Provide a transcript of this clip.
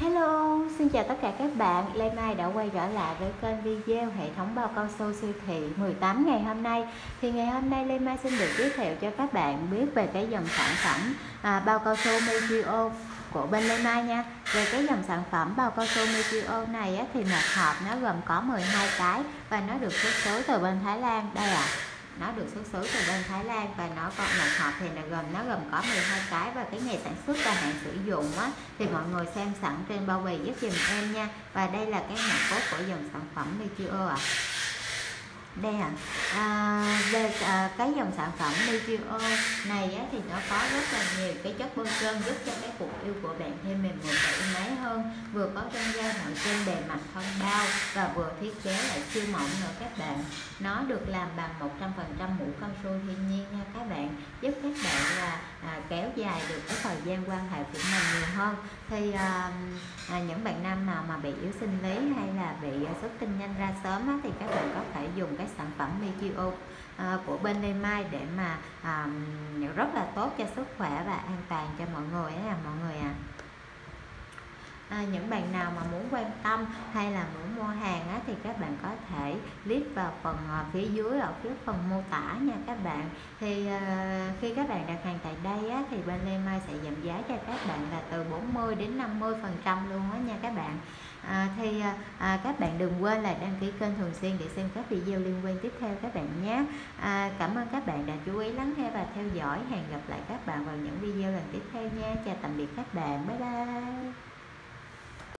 Hello, xin chào tất cả các bạn. Lê Mai đã quay trở lại với kênh video hệ thống bao cao su siêu thị 18 ngày hôm nay. Thì ngày hôm nay Lê Mai xin được giới thiệu cho các bạn biết về cái dòng sản phẩm à, bao cao su Metrio của bên Lê Mai nha. Về cái dòng sản phẩm bao cao su Metrio này á, thì một hộp nó gồm có 12 cái và nó được xuất xứ từ bên Thái Lan. Đây ạ. À nó được xuất xứ từ bên Thái Lan và nó có một hộp thì là gồm nó gồm có 12 cái và cái ngày sản xuất và hạn sử dụng á. Thì mọi người xem sẵn trên bao bì giúp dùm em nha. Và đây là cái mã cốt của dòng sản phẩm Metrio ạ. À đây à, à về à, cái dòng sản phẩm Metrio này á, thì nó có rất là nhiều cái chất bôi trơn giúp cho cái cuộc yêu của bạn thêm mềm mượt và êm ái hơn vừa có trang da nội trên bề mặt thân bao và vừa thiết kế lại siêu mỏng nữa các bạn. Nó được làm bằng 100% mũ cao su thiên nhiên nha các bạn giúp các bạn là à, kéo dài được cái thời gian quan hệ của mình nhiều hơn. Thì à, à, những bạn nam nào mà bị yếu sinh lý hay là bị xuất tinh nhanh ra sớm á, thì các bạn có thể dùng cái sản phẩm Metio à, của bên Lê Mai để mà à, rất là tốt cho sức khỏe và an toàn cho mọi người á mọi người à à, những bạn nào mà muốn quan tâm hay là muốn mua hàng á, thì các bạn có thể click vào phần à, phía dưới ở phía phần mô tả nha các bạn. Thì à, khi các bạn đặt hàng tại đây á, thì bên Lê Mai sẽ giảm giá cho các bạn là từ 40 đến 50 phần trăm luôn á nha các bạn. À, thì à, à, các bạn đừng quên là đăng ký kênh thường xuyên để xem các video liên quan tiếp theo các bạn nhé. À, cảm ơn các bạn đã chú ý lắng nghe và theo dõi. Hẹn gặp lại các bạn vào những video lần tiếp theo nha. Chào tạm biệt các bạn. Bye bye.